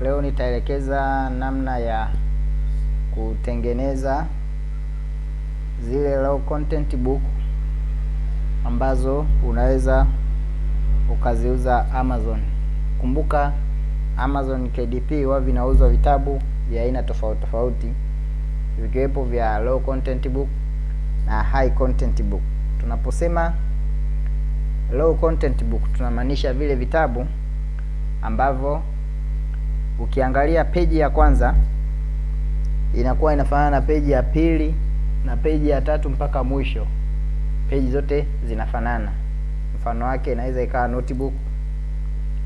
leo nitaelekeza namna ya kutengeneza zile low content book ambazo unaweza ukaziuza Amazon. Kumbuka Amazon KDP huwa vinauzwa vitabu vya aina tofauti tofauti vikiwepo vya low content book na high content book. Tunaposema low content book tunamaanisha vile vitabu ambavyo ukiangalia peji ya kwanza inakuwa inafanana na peji ya pili na peji ya tatu mpaka mwisho, peji zote zinafanana. Mfano wake inaweza ikawa notebook,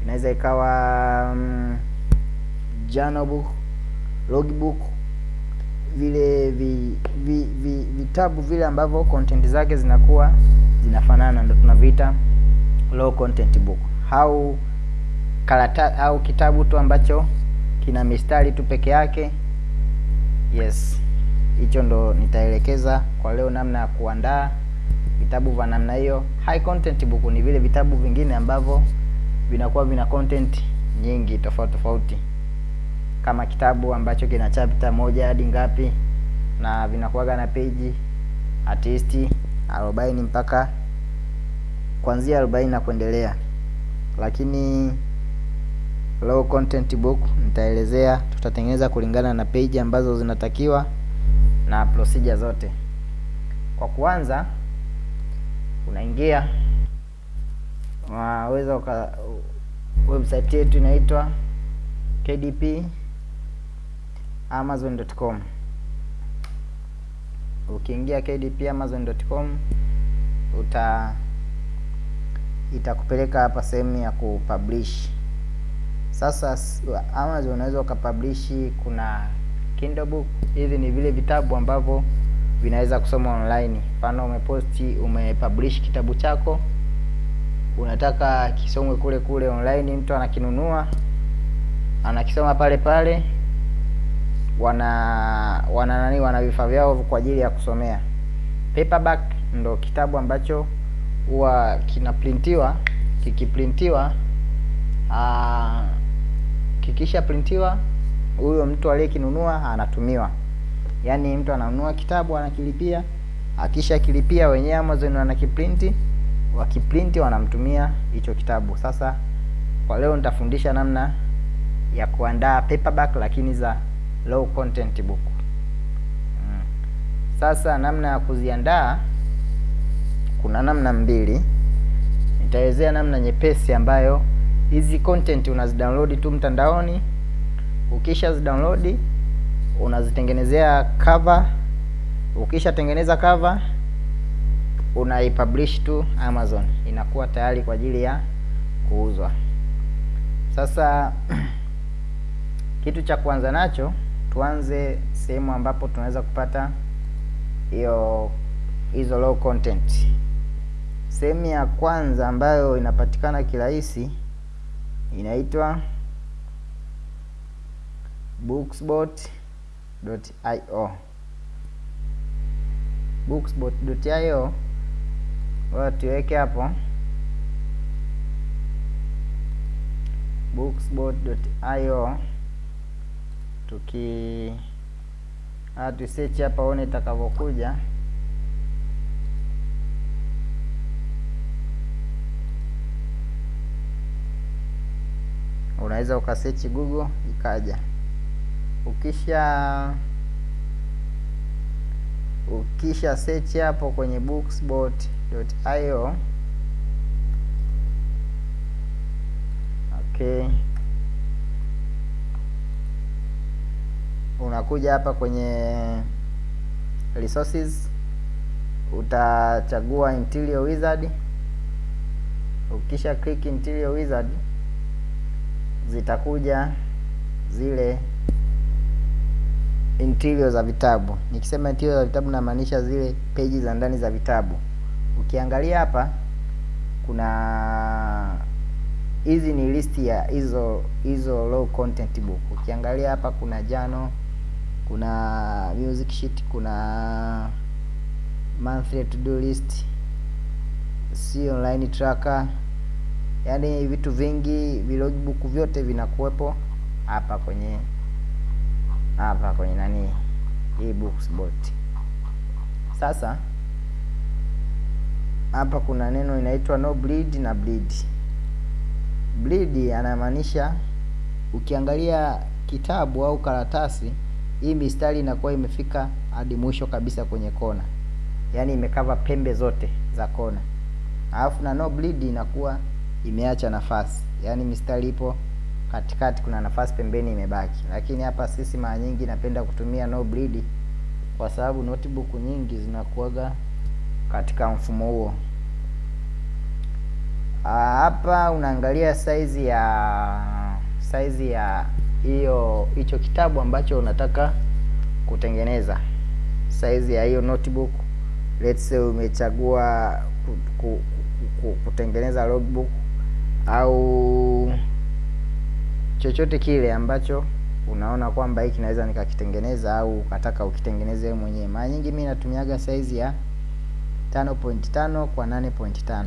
inaweza ikawa um, journal book, logbook, vile vi, vi, vi, vitabu vile ambavyo content zake zinakuwa zinafanana, ndo tunaviita low content book au karata au kitabu tu ambacho kina mistari tu peke yake. Yes, hicho ndo nitaelekeza kwa leo, namna ya kuandaa vitabu vya namna hiyo. High content book ni vile vitabu vingine ambavyo vinakuwa vina content nyingi tofauti tofauti, kama kitabu ambacho kina chapter moja hadi ngapi, na vinakuwaga na peji at least arobaini mpaka kuanzia arobaini na kuendelea, lakini low content book nitaelezea, tutatengeneza kulingana na page ambazo zinatakiwa na procedure zote. Kwa kuanza, unaingia waweza uka website yetu inaitwa KDP amazon.com. Ukiingia KDP amazon.com uta itakupeleka hapa sehemu ya kupublish. Sasa Amazon unaweza ukapublishi, kuna Kindle book. Hivi ni vile vitabu ambavyo vinaweza kusoma online. Mfano, umeposti umepublish kitabu chako, unataka kisomwe kule kule online, mtu anakinunua anakisoma pale pale, wana wana nani, wana vifaa vyao kwa ajili ya kusomea. Paperback ndo kitabu ambacho huwa kinaprintiwa, kikiprintiwa aa, kikisha printiwa huyo mtu aliyekinunua anatumiwa, yaani mtu ananunua kitabu anakilipia, akisha kilipia wenyewe Amazon wanakiprinti, wakiprinti wanamtumia hicho kitabu. Sasa kwa leo nitafundisha namna ya kuandaa paperback lakini za low content book. Hmm. Sasa namna ya kuziandaa kuna namna mbili. Nitaelezea namna nyepesi ambayo hizi content unazidownload tu mtandaoni. Ukisha zidownload unazitengenezea cover. Ukisha tengeneza cover unaipublish tu Amazon, inakuwa tayari kwa ajili ya kuuzwa. Sasa kitu cha kuanza nacho, tuanze sehemu ambapo tunaweza kupata hiyo hizo low content. Sehemu ya kwanza ambayo inapatikana kirahisi inaitwa bookspot.io. Bookspot.io wao tuweke hapo bookspot.io, tuki tusearch hapa one itakavyokuja. Unaweza ukasearch Google ikaja. Ukisha ukisha search hapo kwenye booksbot.io okay, unakuja hapa kwenye resources, utachagua Interior Wizard. Ukisha click Interior Wizard zitakuja zile interior za vitabu. Nikisema interior za vitabu namaanisha zile peji za ndani za vitabu. Ukiangalia hapa kuna hizi ni listi ya hizo hizo low content book. Ukiangalia hapa kuna jano kuna music sheet, kuna monthly to do list, si online tracker, yaani vitu vingi, vilogbook vyote vinakuwepo hapa kwenye hapa kwenye nani hii Bookspot. Sasa hapa kuna neno inaitwa no bleed na bleed. Bleed anamaanisha ukiangalia kitabu au karatasi, hii mistari inakuwa imefika hadi mwisho kabisa kwenye kona, yaani imekava pembe zote za kona, alafu na no bleed inakuwa imeacha nafasi, yaani mistari ipo katikati, kuna nafasi pembeni imebaki. Lakini hapa sisi mara nyingi napenda kutumia no bleed kwa sababu notebook nyingi zinakuaga katika mfumo huo. Hapa unaangalia size ya size ya hiyo hicho kitabu ambacho unataka kutengeneza, size ya hiyo notebook. Let's say umechagua ku, ku, ku, kutengeneza logbook au chochote kile ambacho unaona kwamba hiki naweza nikakitengeneza au ukataka ukitengeneze wewe mwenyewe. Mara nyingi mimi natumiaga size ya 5.5 kwa 8.5.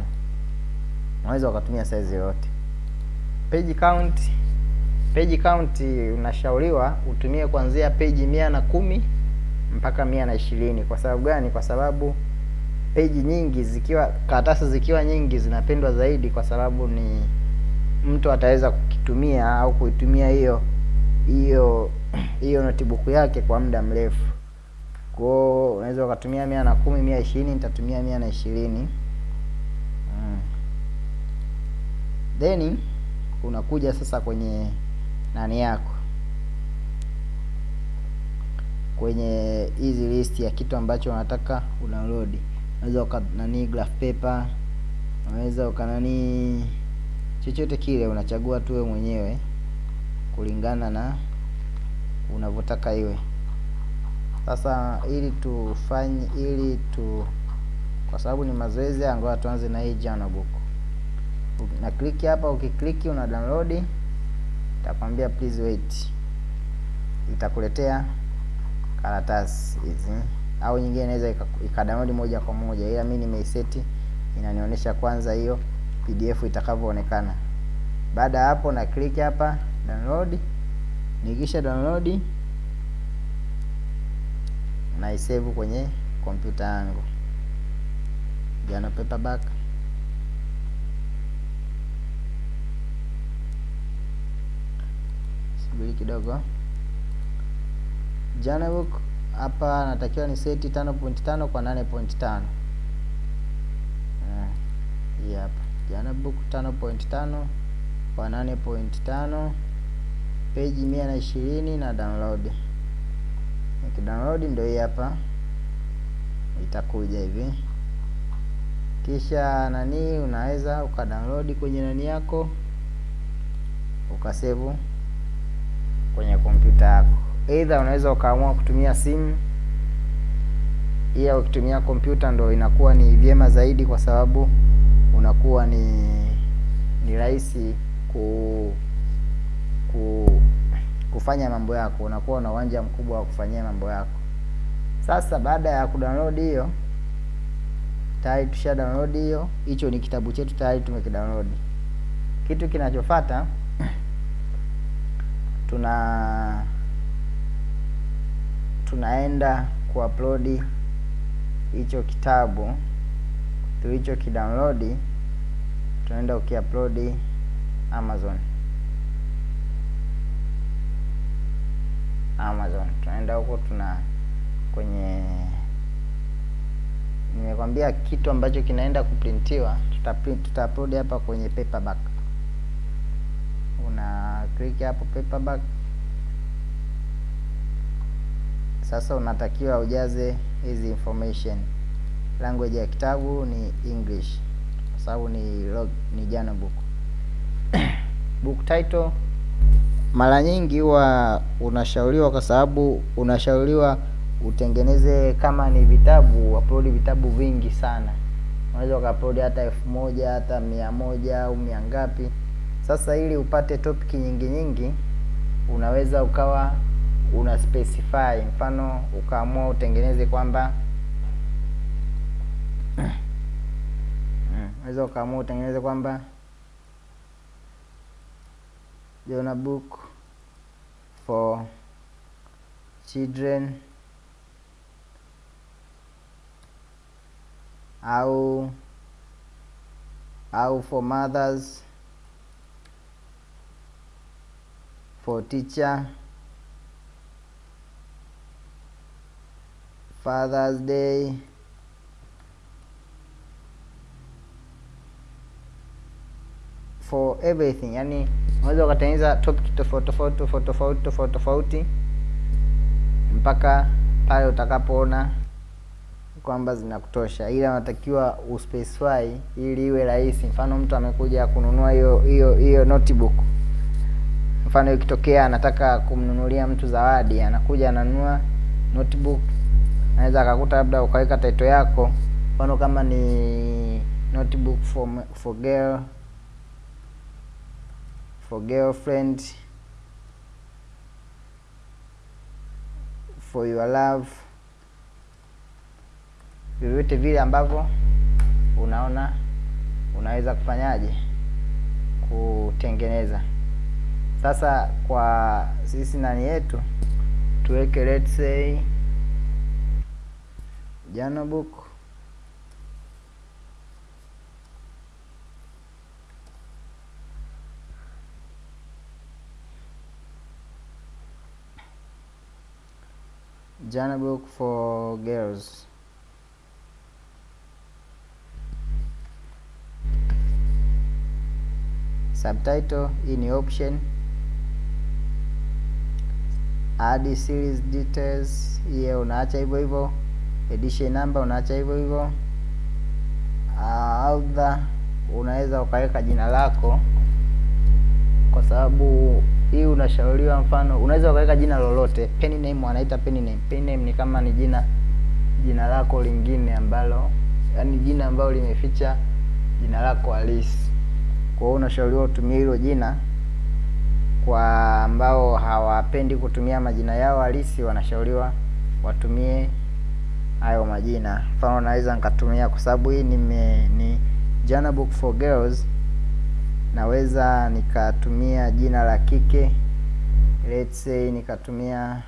Unaweza ukatumia size yoyote. Page count, page count unashauriwa utumie kuanzia page mia na kumi mpaka mia na ishirini. Kwa sababu gani? Kwa sababu page nyingi zikiwa karatasi zikiwa nyingi zinapendwa zaidi, kwa sababu ni mtu ataweza kukitumia au kuitumia hiyo hiyo hiyo notebook yake kwa muda mrefu. Hiyo unaweza ukatumia mia na kumi, mia ishirini. Nitatumia mia na ishirini. Mm. Then unakuja sasa kwenye nani yako, kwenye hizi list ya kitu ambacho unataka udownload. Unaweza uka nani graph paper, unaweza uka nani chochote kile, unachagua tu wewe mwenyewe kulingana na unavyotaka iwe. Sasa ili tufanye ili tu, kwa sababu ni mazoezi, angoa tuanze na hii journal book. Na click hapa, ukikliki una download, itakwambia please wait, itakuletea karatasi hizi au nyingine inaweza ikadownload moja kwa moja, ila mimi nimeiseti inanionyesha kwanza hiyo PDF itakavyoonekana. Baada ya hapo, na click hapa download. Nikisha download na isave kwenye kompyuta yangu jana paperback. Subiri kidogo. Journal book hapa natakiwa ni seti 5.5 kwa 8.5. Hii hapa jana book 5.5 kwa 8.5 page 120 na ishirini na download. Ndio hii hapa itakuja hivi, kisha nani, unaweza ukadownload kwenye nani yako ukasevu kwenye kompyuta yako. Either unaweza ukaamua kutumia simu, iya, ukitumia kompyuta ndo inakuwa ni vyema zaidi, kwa sababu unakuwa ni ni rahisi ku ku kufanya mambo yako, unakuwa na uwanja mkubwa wa kufanyia mambo yako. Sasa baada ya kudownload hiyo, tayari tusha download hiyo, hicho ni kitabu chetu tayari tumekidownload. Kitu kinachofuata tuna tunaenda kuupload hicho kitabu tulicho kidownload, tunaenda ukiupload Amazon Amazon tunaenda huko, tuna kwenye, nimekwambia kitu ambacho kinaenda kuprintiwa, tuta print tuta hapa kwenye paperback. Una click hapo paperback. Sasa unatakiwa ujaze hizi information. Language ya kitabu ni English kwa sababu ni log, ni journal book book title mara nyingi huwa unashauriwa, kwa sababu unashauriwa utengeneze kama ni vitabu, upload vitabu vingi sana. Unaweza ukaupload hata elfu moja hata mia moja au mia ngapi. Sasa ili upate topic nyingi nyingi, unaweza ukawa una specify, mfano ukaamua utengeneze kwamba unaweza ukaamua utengeneze kwamba Jona book for children au au for mothers for teacher Father's Day. For everything. Yani unaweza ukatengeneza topic tofauti tofauti tofauti tofauti tofauti tofauti mpaka pale utakapoona kwamba zinakutosha. Ila unatakiwa uspecify ili iwe rahisi. Mfano mtu amekuja kununua hiyo hiyo hiyo notebook. Mfano ikitokea anataka kumnunulia mtu zawadi anakuja ananunua notebook anaweza akakuta labda ukaweka title yako. Mfano kama ni notebook for, for girl for girlfriend for your love. Vyovyote vile ambavyo unaona unaweza kufanyaje? Kutengeneza. Sasa kwa sisi nani yetu tuweke let's say journal book. Journal book for girls. Subtitle ni option. Add series details. Hiyo unaacha hivyo hivyo edition number unaacha hivyo hivyo. Uh, author unaweza ukaweka jina lako. Kwa sababu hii unashauriwa mfano unaweza ukaweka jina lolote. Pen name wanaita pen name. Pen name ni kama ni jina jina lako lingine ambalo yani jina ambalo limeficha jina lako halisi. Kwa hiyo unashauriwa utumie hilo jina kwa ambao hawapendi kutumia majina yao halisi wanashauriwa watumie hayo majina. Mfano naweza nikatumia kwa sababu hii nime ni journal book for girls. Naweza nikatumia jina la kike. Let's say nikatumia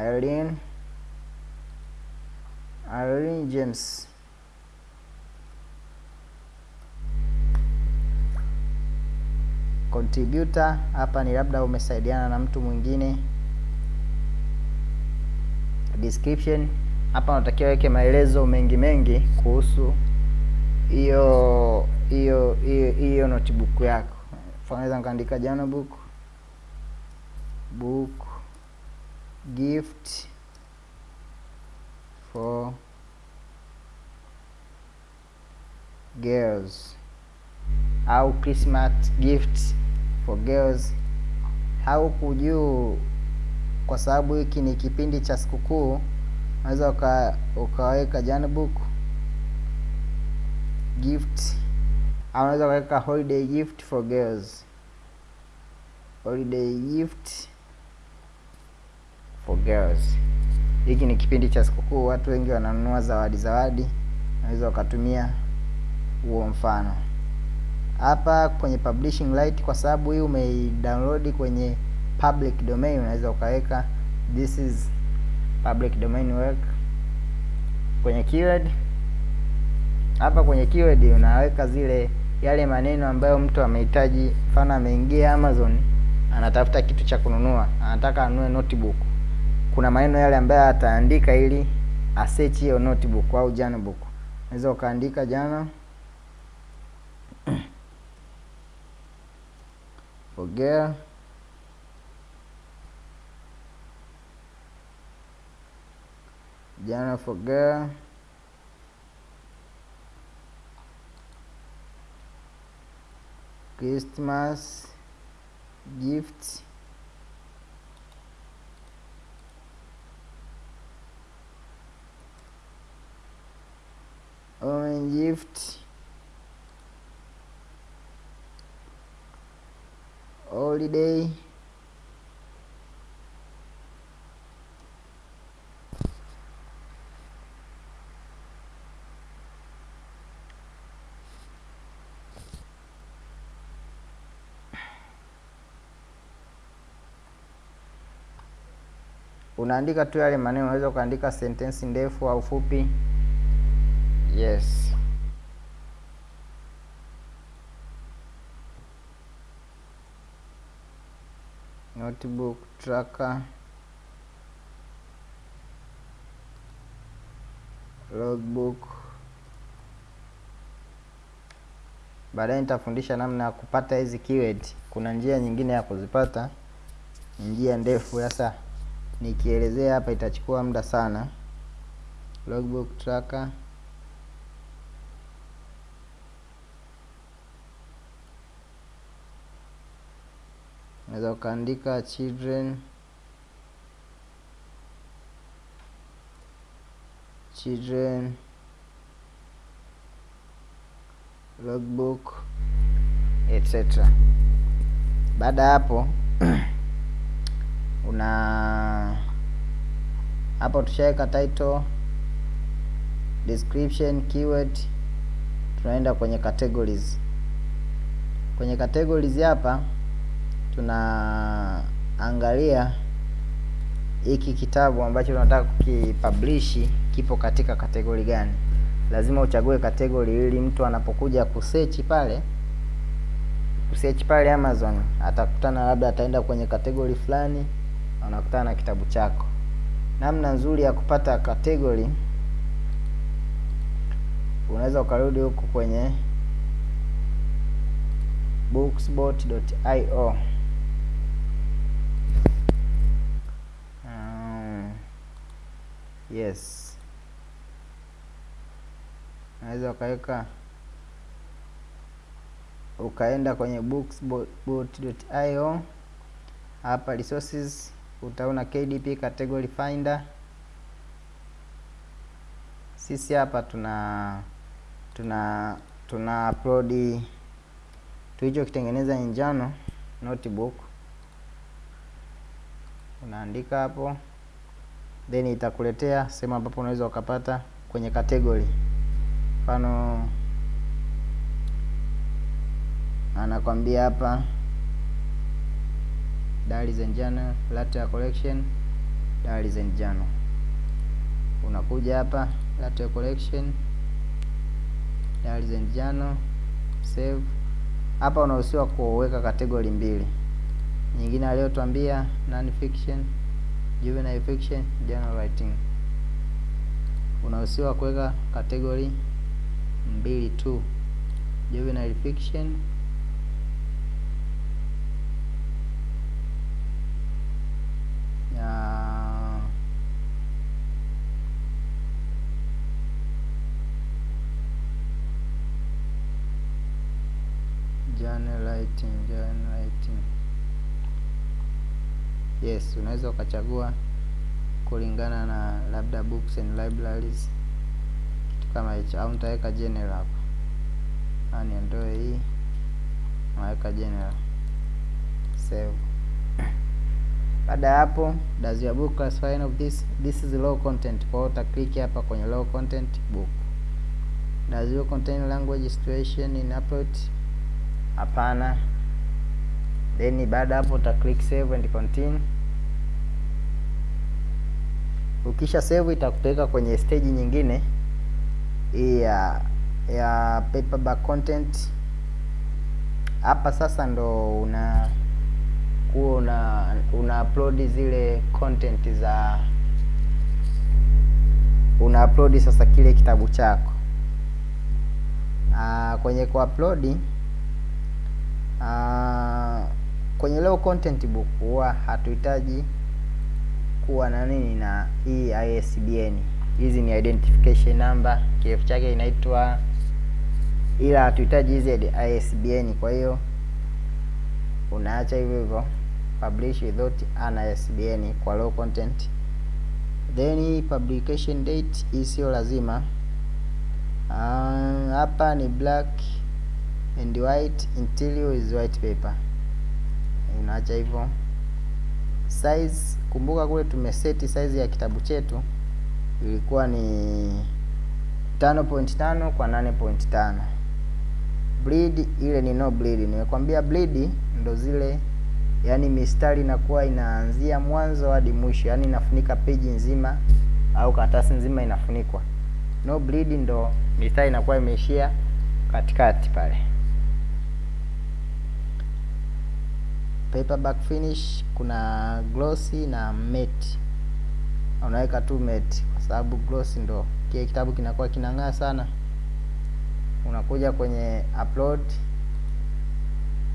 Irene Irene James. Contributor hapa ni labda umesaidiana na mtu mwingine description. Hapa unatakiwa weke maelezo mengi mengi kuhusu hiyo hiyo hiyo notebook yako. Unaweza naweza nikaandika journal book book gift for girls. Au Christmas gift for girls. Au kujuu kwa sababu hiki ni kipindi cha sikukuu unaweza uka, ukaweka janbook book gift au unaweza ukaweka holiday gift for girls. Holiday gift for girls. Hiki ni kipindi cha sikukuu watu wengi wananunua zawadi zawadi unaweza ukatumia huo mfano. Hapa kwenye publishing light, kwa sababu hii umeidownload kwenye public domain unaweza ukaweka this is public domain work. Kwenye keyword hapa kwenye keyword unaweka zile yale maneno ambayo mtu amehitaji mfano ameingia amazon anatafuta kitu cha kununua anataka anunue notebook. Kuna maneno yale ambayo ataandika ili asearch hiyo notebook au journal book unaweza ukaandika journal for for girl Christmas gift orange gift holiday unaandika tu yale maneno, unaweza ukaandika sentensi ndefu au fupi. Yes. Notebook tracker logbook. Baadaye nitafundisha namna ya kupata hizi keyword. Kuna njia nyingine ya kuzipata, njia ndefu. Sasa nikielezea hapa itachukua muda sana. Logbook tracker unaweza ukaandika children children logbook etc. Baada hapo una hapo tushaweka title, description, keyword, tunaenda kwenye categories. Kwenye categories hapa tunaangalia hiki kitabu ambacho tunataka kukipublish kipo katika kategori gani. Lazima uchague kategori ili mtu anapokuja kusearch pale kusearch pale Amazon atakutana, labda ataenda kwenye kategori fulani, anakutana na kitabu chako. Namna nzuri ya kupata category, unaweza ukarudi huku kwenye bookspot.io um, yes, unaweza ukaweka ukaenda kwenye bookspot.io hapa resources, utaona KDP category finder. Sisi hapa tuna tuna tuna upload tulichokitengeneza kitengeneza njano notebook, unaandika hapo, then itakuletea sehemu ambapo unaweza ukapata kwenye category. Mfano anakwambia hapa and journal, latte collection, Dali journal. Unakuja hapa latte collection, Dali journal, save. Hapa unahusiwa kuweka kategori mbili, nyingine aliyotwambia non fiction, juvenile fiction, journal writing. Unahusiwa kuweka kategori mbili tu, juvenile fiction ya journal writing, journal writing. Yes, unaweza ukachagua kulingana na labda books and libraries, kitu kama hicho, au nitaweka general hapa, yani niondoe hii, naweka general, save. Baada ya hapo, does your book classify of this this is low content. Kwa hiyo utaklik hapa kwenye low content book. Does your contain language situation in upload? Hapana. Then baada hapo uta click save and continue. Ukisha save itakupeleka kwenye stage nyingine ya ya paperback content. Hapa sasa ndo una kuwa una una upload zile content za una upload sasa kile kitabu chako. Aa, kwenye kuupload kwenye leo content book huwa hatuhitaji kuwa na nini na hii ISBN. Hizi ni identification number, kirefu chake inaitwa, ila hatuhitaji hizi ISBN. Kwa hiyo unaacha hivyo hivyo publish without an ISBN kwa low content. Then publication date hii sio lazima. Hapa uh, ni black and white interior is white paper, unaacha hivyo. Size, kumbuka kule tumeseti size ya kitabu chetu ilikuwa ni 5.5 kwa 8.5. Bleed ile ni no bleed. Nimekwambia bleed ndo zile yani mistari inakuwa inaanzia mwanzo hadi mwisho, yani inafunika peji nzima au karatasi nzima inafunikwa. No bleed ndo mistari inakuwa imeishia katikati pale. Paperback finish kuna glossy na matte. Unaweka tu matte kwa sababu glossy ndo kile kitabu kinakuwa kinang'aa sana. Unakuja kwenye upload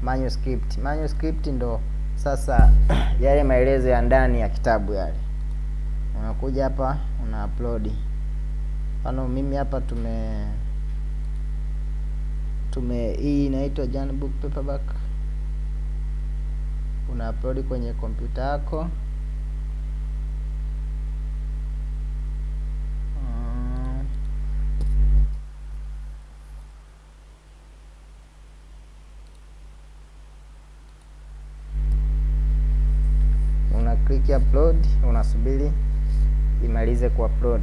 manuscript. Manuscript ndo sasa yale maelezo ya ndani ya kitabu yale. Unakuja hapa una upload. Mfano mimi hapa tume tume hii inaitwa Jan book paperback. Una upload kwenye kompyuta yako. Una click upload, unasubiri imalize kuupload.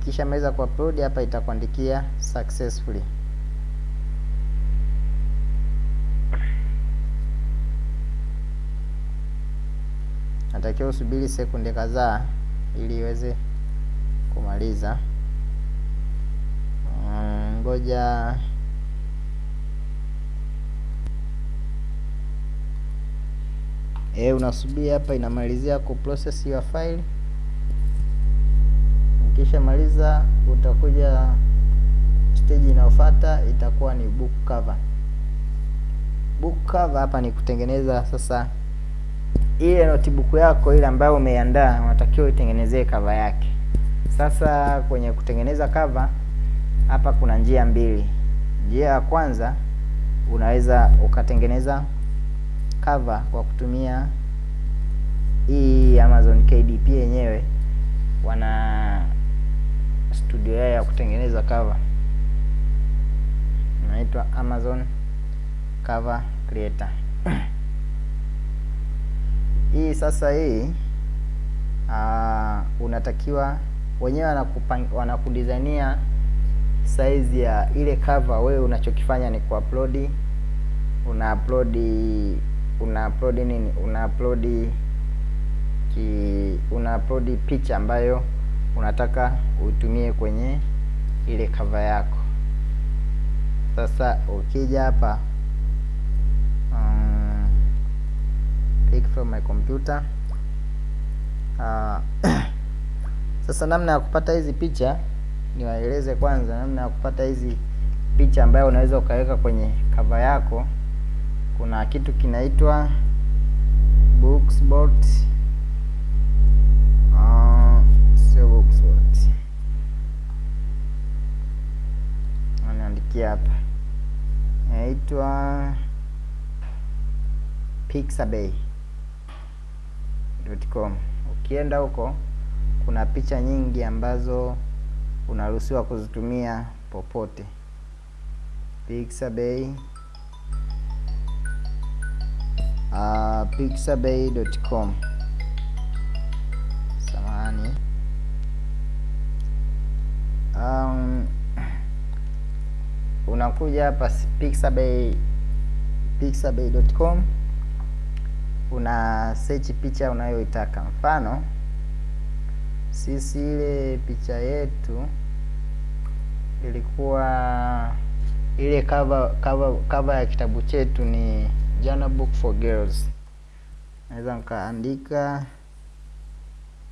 Ikisha maliza kuupload hapa itakuandikia successfully. Natakiwa usubiri sekunde kadhaa ili iweze kumaliza. Mm, Ngoja eh, unasubiri hapa inamalizia ku process your file. Ukishamaliza utakuja stage inayofuata itakuwa ni book cover. Book cover hapa ni kutengeneza sasa ile notebook yako ile ambayo umeiandaa unatakiwa itengenezee cover yake. Sasa kwenye kutengeneza cover hapa kuna njia mbili. Njia ya kwanza unaweza ukatengeneza cover kwa kutumia hii Amazon KDP yenyewe, wana studio yao ya kutengeneza cover inaitwa Amazon Cover Creator. Hii sasa hii uh, unatakiwa wenyewe wanakudizainia size ya ile cover. Wewe unachokifanya ni kuupload, una upload una upload nini, una upload ki una upload picha ambayo unataka utumie kwenye ile cover yako. Sasa ukija hapa um, click from my computer uh, sasa namna ya kupata hizi picha niwaeleze kwanza namna ya kupata hizi picha ambayo unaweza ukaweka kwenye cover yako. Kuna kitu kinaitwa Bookspot, uh, sio Oxford. anaandikia hapa, inaitwa pixabay.com. Ukienda huko kuna picha nyingi ambazo unaruhusiwa kuzitumia popote. Pixabay uh, pixabay.com. Samahani. Um, unakuja hapa pixabay pixabay.com una search picha unayoitaka. Mfano sisi ile picha yetu ilikuwa ile cover cover cover ya kitabu chetu ni Jana Book for Girls. Naweza nikaandika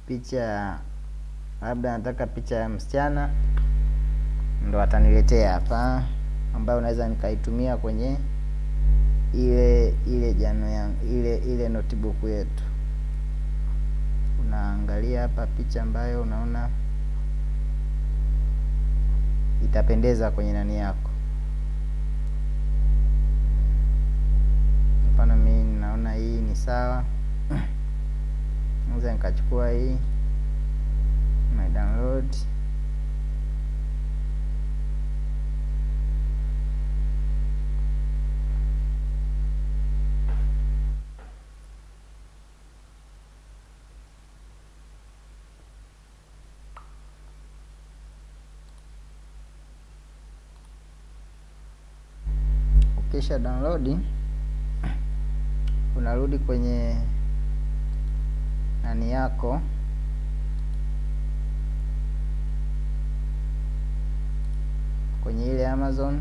picha, labda nataka picha ya msichana, ndo ataniletea hapa, ambayo naweza nikaitumia kwenye ile ile jano ya ile ile notebook yetu. Unaangalia hapa picha ambayo unaona itapendeza kwenye nani yako. Mfano mimi naona hii ni sawa, naweza nikachukua hii na download kisha download unarudi kwenye nani yako. Kwenye ile Amazon.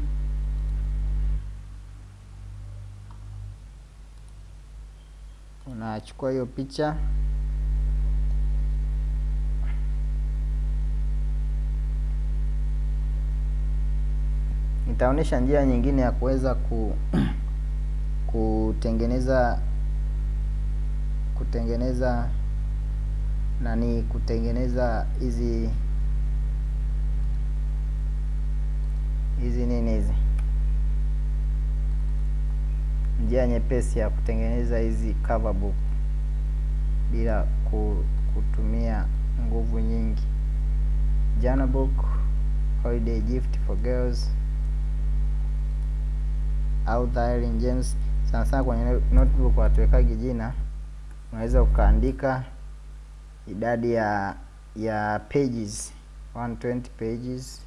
Unachukua hiyo picha nitaonyesha njia nyingine ya kuweza ku kutengeneza kutengeneza nani kutengeneza hizi hizi nini hizi. Njia nyepesi ya kutengeneza hizi cover book bila ku, kutumia nguvu nyingi. Journal book holiday gift for girls au dialing James sana sana kwenye notebook watuwekagi jina unaweza ukaandika idadi ya ya pages 120 pages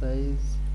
size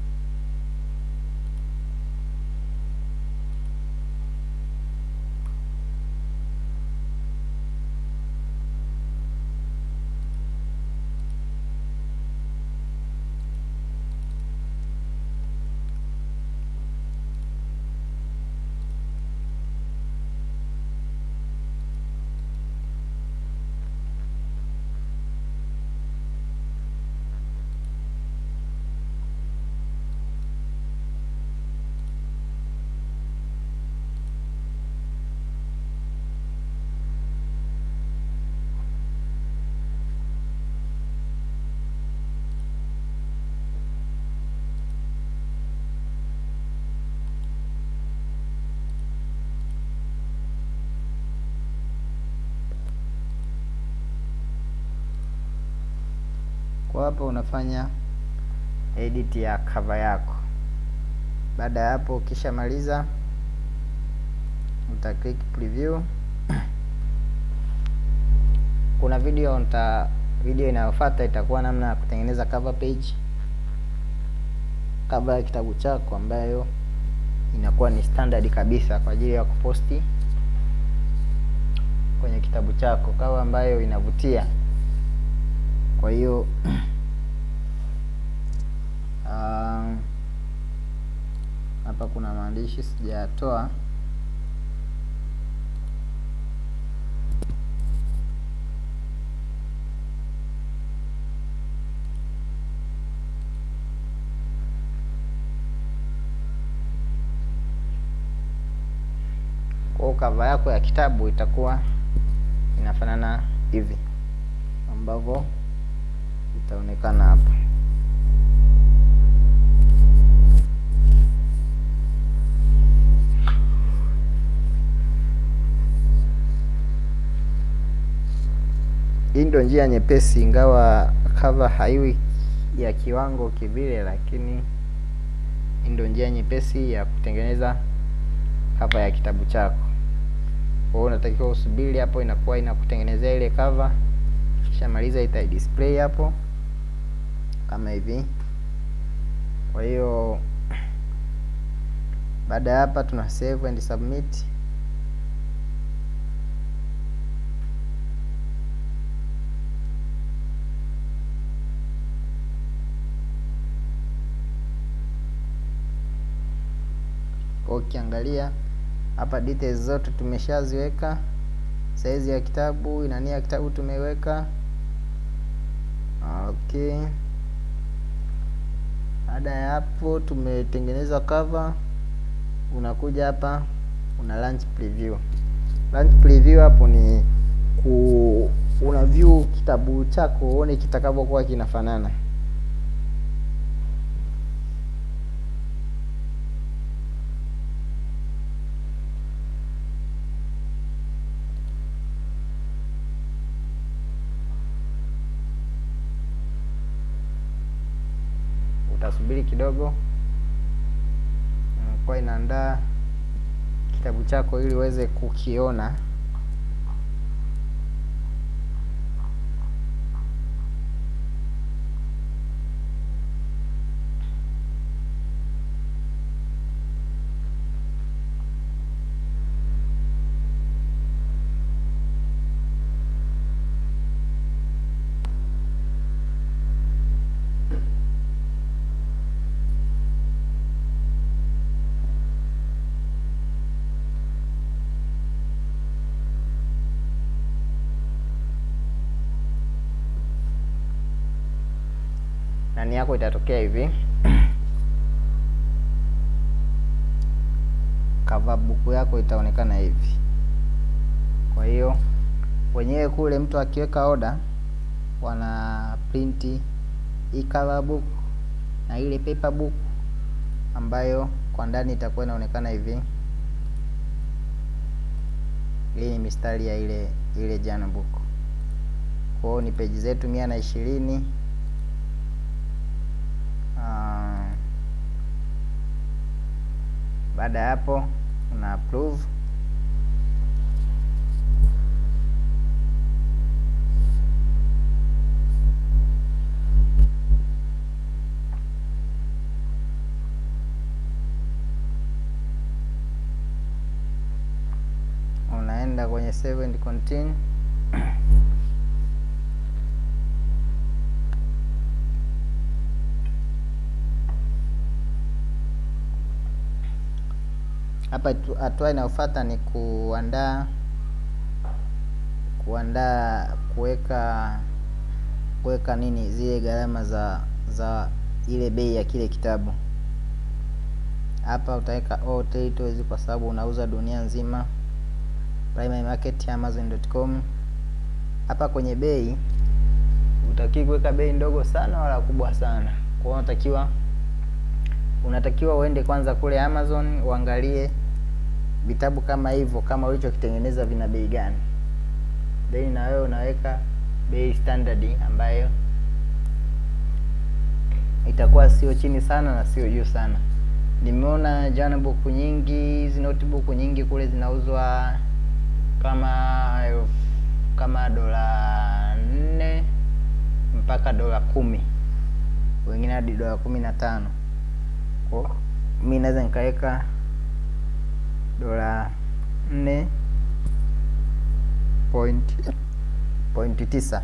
kwa hapo unafanya edit ya cover yako. Baada ya hapo ukishamaliza uta click preview. Kuna video nita video inayofuata itakuwa namna ya kutengeneza cover page. Cover ya kitabu chako ambayo inakuwa ni standard kabisa kwa ajili ya kuposti kwenye kitabu chako. Cover ambayo inavutia kwa hiyo ah, hapa kuna maandishi sijayatoa. Kava yako ya kitabu itakuwa inafanana hivi ambavyo itaonekana hapa. Hii ndio njia nyepesi ingawa cover haiwi ya kiwango kivile lakini hii ndio njia nyepesi ya kutengeneza cover ya kitabu chako. Kwa hiyo unatakiwa usubiri hapo inakuwa inakutengenezea ile cover kisha maliza ita display hapo kama hivi. Kwa hiyo baada ya hapa tuna save and submit. Ukiangalia hapa details zote tumeshaziweka. Saizi ya kitabu inania kitabu tumeweka. Okay baada ya hapo tumetengeneza cover unakuja hapa una launch preview. Launch preview hapo ni ku una view kitabu chako uone kitakavyokuwa kinafanana subiri kidogo, inakuwa inaandaa kitabu chako ili uweze kukiona. Nani yako itatokea hivi cover buku yako itaonekana hivi. Kwa hiyo wenyewe kule mtu akiweka order wana print hii cover book na ile paper book ambayo kwa ndani itakuwa inaonekana hivi. Hii ni mistari ya ile ile journal book. Kwa hiyo ni peji zetu mia na ishirini. Baada ya hapo una approve. Unaenda kwenye save and continue hapa hatua inayofuata ni kuandaa kuandaa kuweka kuweka nini zile gharama za za ile bei ya kile kitabu. Hapa utaweka all territories kwa sababu unauza dunia nzima. Primary market amazon.com. Hapa kwenye bei utakiwa kuweka bei ndogo sana wala kubwa sana. Kwa unatakiwa unatakiwa uende kwanza kule Amazon uangalie vitabu kama hivyo kama ulichokitengeneza vina bei gani, then na wewe unaweka bei standard ambayo itakuwa sio chini sana na sio juu sana. Nimeona jana buku nyingi, hizi notebook nyingi kule zinauzwa kama kama dola nne mpaka dola kumi, wengine hadi dola kumi na tano. Kwa mi naweza nikaweka dola nne point point tisa.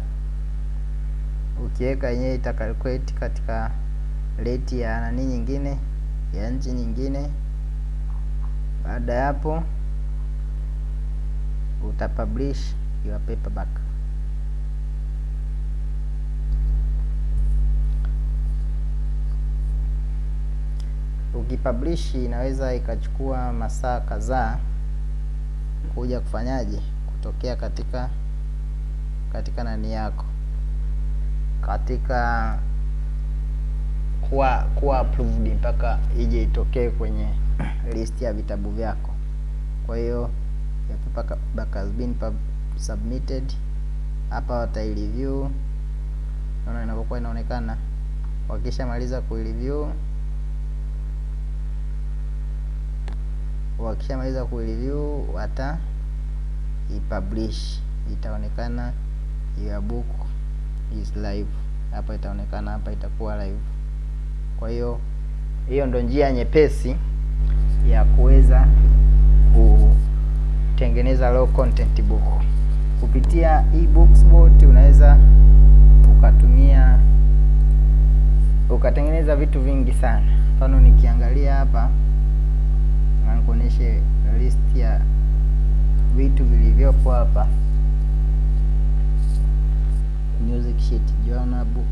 Ukiweka yenyewe ita calculate katika rate ya nani nyingine ya nchi nyingine. Baada ya hapo utapublish your paperback. Ukipublish inaweza ikachukua masaa kadhaa kuja kufanyaje, kutokea katika katika nani yako, katika kuwa kuwa approved mpaka ije itokee kwenye list ya vitabu vyako. Kwa hiyo your paperback has been submitted. Hapa watai review, naona inapokuwa inaonekana. Wakishamaliza ku wakishamaliza ku review wata ipublish, itaonekana your book is live. Hapa itaonekana, hapa itakuwa live. Kwa hiyo hiyo ndo njia nyepesi ya kuweza kutengeneza low content book kupitia eBooksBot. Unaweza ukatumia ukatengeneza vitu vingi sana. Mfano nikiangalia hapa nikuonyeshe list ya vitu vilivyopo hapa: music sheet, journal book,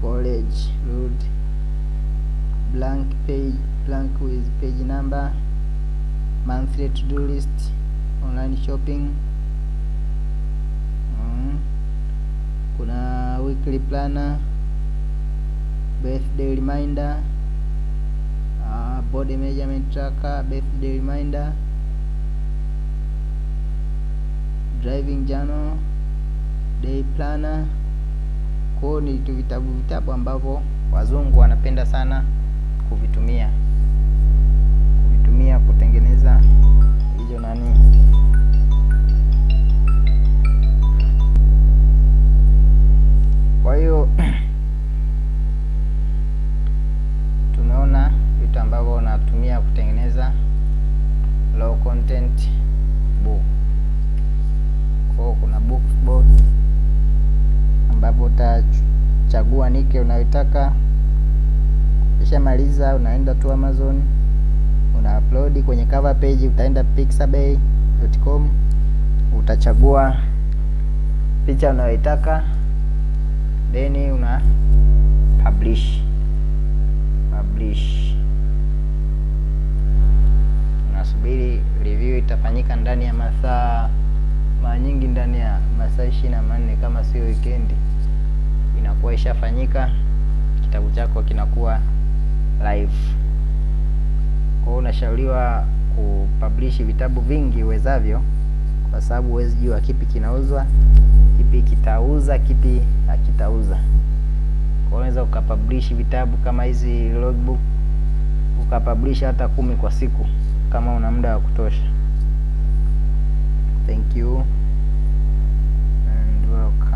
college road, blank page, blank with page number, monthly to-do list, online shopping. Mm. Kuna weekly planner, birthday reminder Uh, body measurement tracker, birthday reminder, driving journal, day planner. Kwao ni vitu vitabu vitabu ambavyo wazungu wanapenda sana kuvitumia kuvitumia kutengeneza hizo nani kwa hiyo vitu ambavyo unatumia kutengeneza low content book. Kwa kuna book board ambapo utachagua nike unayotaka ukishamaliza unaenda tu amazon una upload kwenye cover page utaenda pixabay.com utachagua picha unayoitaka then una publish. Publish unasubiri review itafanyika ndani ya masaa mara nyingi ndani ya masaa ishirini na manne kama sio wikendi. Inakuwa ishafanyika kitabu chako kinakuwa live. Kwa unashauriwa kupublish vitabu vingi uwezavyo kwa sababu huwezi jua kipi kinauzwa kipi kitauza kipi hakitauza. Kwa unaweza ukapublish vitabu kama hizi logbook ukapublish hata kumi kwa siku kama una muda wa kutosha. Thank you. And welcome